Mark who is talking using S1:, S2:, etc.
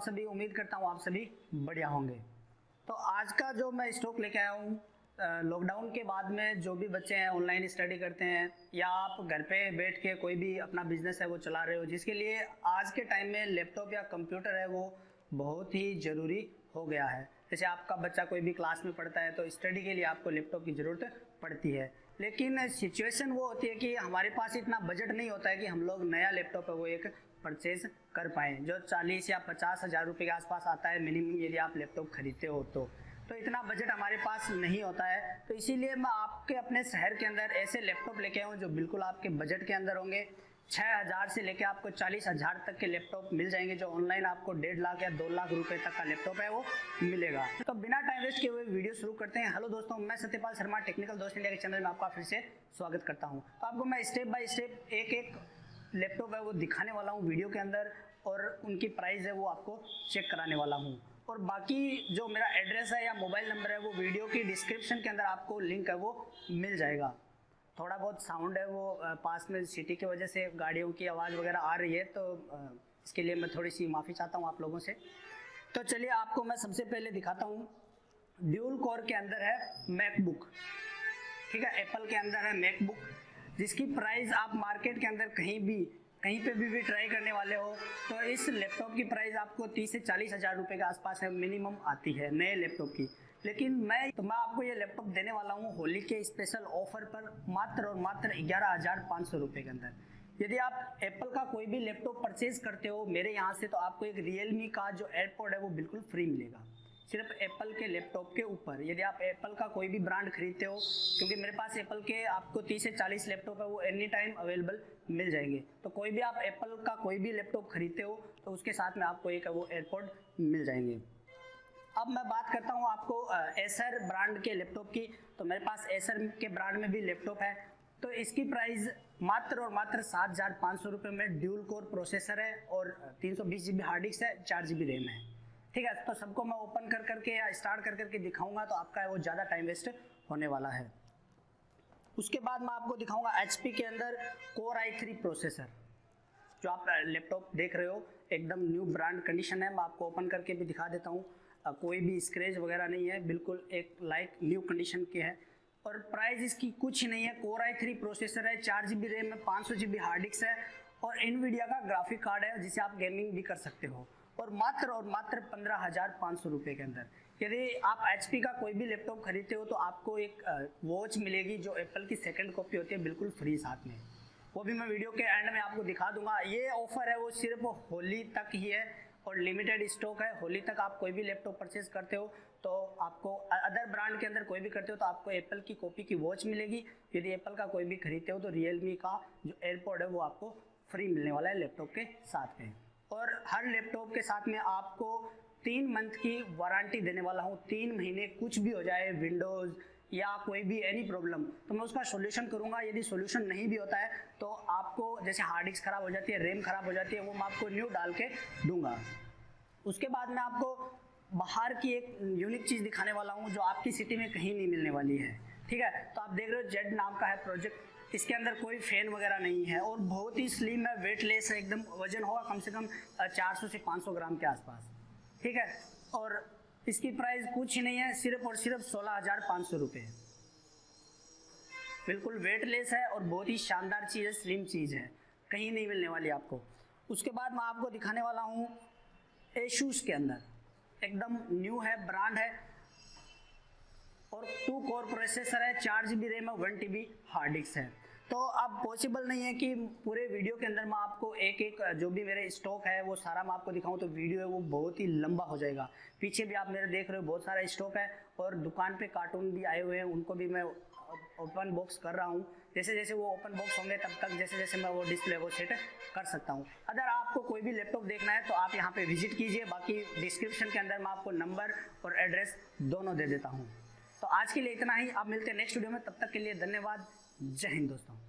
S1: उम्मीद करता हूँ आप सभी बढ़िया होंगे। तो आज का जो मैं स्टॉक लेके आया हूँ लॉकडाउन के बाद में जो भी बच्चे हैं ऑनलाइन स्टडी करते हैं, या आप घर पे बैठ के कोई भी अपना बिज़नेस है, वो चला रहे हो, जिसके लिए आज के टाइम में लैपटॉप या कंप्यूटर है, वो बहुत ही ज़रूरी हो गया है। जैसे आपका बच्चा कोई भी क्लास में पढ़ता है तो स्टडी के लिए आपको लैपटॉप की ज़रूरत पड़ती है। लेकिन सिचुएशन वो होती है कि हमारे पास इतना बजट नहीं होता है कि हम लोग नया लैपटॉप है, वो एक परचेज कर पाएँ। जो चालीस या पचास हज़ार रुपये के आसपास आता है मिनिमम यदि आप लैपटॉप खरीदते हो तो। तो इतना बजट हमारे पास नहीं होता है। तो इसीलिए मैं आपके अपने शहर के अंदर ऐसे लैपटॉप लेके आऊँ, जो बिल्कुल आपके बजट के अंदर होंगे। छः हज़ार से लेके आपको चालीस हज़ार तक के लैपटॉप मिल जाएँगे, जो ऑनलाइन आपको डेढ़ लाख या दो लाख रुपए तक का लैपटॉप है, वो मिलेगा। तो बिना टाइम वेस्ट किए हुए वीडियो शुरू करते हैं। हेलो दोस्तों, मैं सत्यपाल शर्मा टेक्निकल दोस्त इंडिया के चैनल में आपका फिर से स्वागत करता हूँ। तो आपको मैं स्टेप बाय स्टेप एक एक लैपटॉप है, वो दिखाने वाला हूँ वीडियो के अंदर और उनकी प्राइस है वो आपको चेक कराने वाला हूँ। और बाकी जो मेरा एड्रेस है या मोबाइल नंबर है, वो वीडियो की डिस्क्रिप्शन के अंदर आपको लिंक है, वो मिल जाएगा। थोड़ा बहुत साउंड है वो पास में सिटी की वजह से गाड़ियों की आवाज़ वगैरह आ रही है तो इसके लिए मैं थोड़ी सी माफ़ी चाहता हूँ आप लोगों से। तो चलिए आपको मैं सबसे पहले दिखाता हूँ। ड्यूल कोर के अंदर है मैकबुक ठीक है एप्पल के अंदर है मैकबुक जिसकी प्राइस आप मार्केट के अंदर कहीं भी, कहीं पे भी भी ट्राई करने वाले हो तो इस लैपटॉप की प्राइस आपको तीस से चालीस हज़ार रुपये के आसपास है मिनिमम आती है नए लैपटॉप की। लेकिन मैं तो मैं आपको ये लैपटॉप देने वाला हूँ होली के स्पेशल ऑफ़र पर मात्र और मात्र ग्यारह हज़ार पाँच सौ रुपये के अंदर। यदि आप एप्पल का कोई भी लैपटॉप परचेज करते हो, मेरे यहाँ से तो आपको एक रियलमी का जो एयरपोर्ट है, वो बिल्कुल फ्री मिलेगा। सिर्फ़ एप्पल के लैपटॉप के ऊपर। यदि आप एप्पल का कोई भी ब्रांड खरीदते हो, क्योंकि मेरे पास एप्पल के आपको 30 से 40 लैपटॉप है, वो एनी टाइम अवेलेबल मिल जाएँगे। तो कोई भी आप एप्पल का कोई भी लैपटॉप खरीदते हो तो उसके साथ में आपको एक वो एयरपोर्ट मिल जाएँगे। अब मैं बात करता हूँ आपको एसर ब्रांड के लैपटॉप की। तो मेरे पास एसर के ब्रांड में भी लैपटॉप है। तो इसकी प्राइस मात्र और मात्र सात हज़ार पाँच सौ रुपये में ड्यूल कोर प्रोसेसर है और तीन सौ बीस जी बी हार्ड डिस्क है, चार जी बी रैम है। ठीक है तो सबको मैं ओपन कर करके या स्टार्ट कर करके दिखाऊँगा तो आपका वो ज़्यादा टाइम वेस्ट होने वाला है। उसके बाद मैं आपको दिखाऊँगा एचपी के अंदर कोर आई थ्री प्रोसेसर जो आप लैपटॉप देख रहे हो, एकदम न्यू ब्रांड कंडीशन है, मैं आपको ओपन करके भी दिखा देता हूँ। कोई भी स्क्रेच वगैरह नहीं है, बिल्कुल एक लाइक न्यू कंडीशन के है। और प्राइस इसकी कुछ नहीं है कोर आई थ्री प्रोसेसर है, चार जी बी रैम है, पाँच सौ जी बी हार्ड डिस्क है, और इनवीडिया का ग्राफिक कार्ड है, जिसे आप गेमिंग भी कर सकते हो। और मात्र और मात्र पंद्रह हज़ार पाँच सौ रुपये के अंदर। यदि आप HP का कोई भी लैपटॉप खरीदते हो तो आपको एक वॉच मिलेगी जो एप्पल की सेकंड कॉपी होती है, बिल्कुल फ्री साथ में। वो भी मैं वीडियो के एंड में आपको दिखा दूँगा। ये ऑफ़र है, वो सिर्फ़ होली तक ही है और लिमिटेड स्टॉक है। होली तक आप कोई भी लैपटॉप परचेज करते हो तो आपको अदर ब्रांड के अंदर कोई भी करते हो तो आपको एप्पल की कॉपी की वॉच मिलेगी। यदि एप्पल का कोई भी खरीदते हो तो रियलमी का जो एयरपोर्ट है, वो आपको फ्री मिलने वाला है लैपटॉप के साथ में। और हर लैपटॉप के साथ में आपको तीन मंथ की वारंटी देने वाला हूँ। तीन महीने कुछ भी हो जाए विंडोज़ या कोई भी एनी प्रॉब्लम तो मैं उसका सोल्यूशन करूँगा। यदि सोल्यूशन नहीं भी होता है तो आपको जैसे हार्ड डिस्क ख़राब हो जाती है रैम ख़राब हो जाती है, वो मैं आपको न्यू डाल के दूँगा। उसके बाद मैं आपको बाहर की एक यूनिक चीज़ दिखाने वाला हूँ, जो आपकी सिटी में कहीं नहीं मिलने वाली है। ठीक है? तो आप देख रहे हो जेड नाम का है प्रोजेक्ट इसके अंदर कोई फ़ैन वगैरह नहीं है और बहुत ही स्लिम है वेटलेस है, एकदम वज़न होगा कम से कम 400 से 500 ग्राम के आसपास। ठीक है? और इसकी प्राइस कुछ ही नहीं है, सिर्फ़ और सिर्फ़ सोलह हज़ार पाँच सौ रुपये बिल्कुल वेटलेस है और बहुत ही शानदार चीज़ है स्लिम चीज़ है। कहीं नहीं मिलने वाली आपको। उसके बाद मैं आपको दिखाने वाला हूँ एशूस के अंदर। एकदम न्यू है ब्रांड है। और टू कोर प्रोसेसर है, चार जी बी रैम है one T B hard disk है। तो अब पॉसिबल नहीं है कि पूरे वीडियो के अंदर मैं आपको एक एक जो भी मेरे स्टॉक है, वो सारा मैं आपको दिखाऊँ तो वीडियो है वो बहुत ही लंबा हो जाएगा। पीछे भी आप मेरे देख रहे हो, बहुत सारा स्टॉक है और दुकान पे कार्टून भी आए हुए हैं, उनको भी मैं ओपन बॉक्स कर रहा हूँ। जैसे जैसे वो ओपन बॉक्स होंगे, तब तक जैसे जैसे मैं वो डिस्प्ले वो सेट कर सकता हूँ। अगर आपको कोई भी लैपटॉप देखना है तो आप यहाँ पे विज़िट कीजिए, बाकी डिस्क्रिप्शन के अंदर मैं आपको नंबर और एड्रेस दोनों दे देता हूँ। तो आज के लिए इतना ही। आप मिलते हैं नेक्स्ट वीडियो में। तब तक के लिए धन्यवाद। जय हिंद दोस्तों।